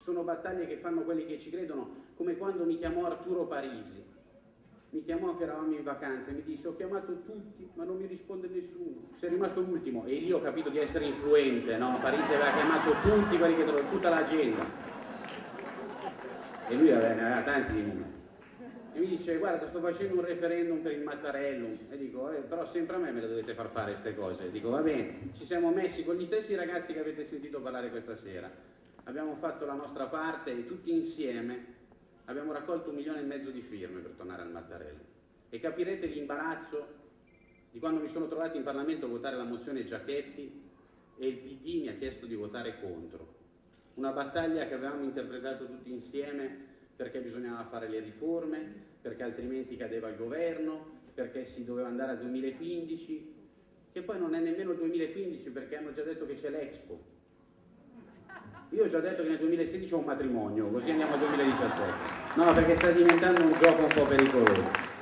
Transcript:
Sono battaglie che fanno quelli che ci credono, come quando mi chiamò Arturo Parisi. Mi chiamò che eravamo in vacanza e mi disse ho chiamato tutti ma non mi risponde nessuno. Sei rimasto l'ultimo e lì ho capito di essere influente, no? Parisi aveva chiamato tutti quelli che trovano, tutta l'agenda. E lui aveva, ne aveva tanti di numeri. E mi dice guarda sto facendo un referendum per il Mattarellum e dico eh, però sempre a me me le dovete far fare queste cose. E dico va bene, ci siamo messi con gli stessi ragazzi che avete sentito parlare questa sera abbiamo fatto la nostra parte e tutti insieme abbiamo raccolto un milione e mezzo di firme per tornare al Mattarello. E capirete l'imbarazzo di quando mi sono trovato in Parlamento a votare la mozione Giachetti e il PD mi ha chiesto di votare contro. Una battaglia che avevamo interpretato tutti insieme perché bisognava fare le riforme, perché altrimenti cadeva il governo, perché si doveva andare al 2015, che poi non è nemmeno il 2015 perché hanno già detto che c'è l'Expo, io ho già detto che nel 2016 ho un matrimonio, così andiamo al 2017. No, perché sta diventando un gioco un po' pericoloso.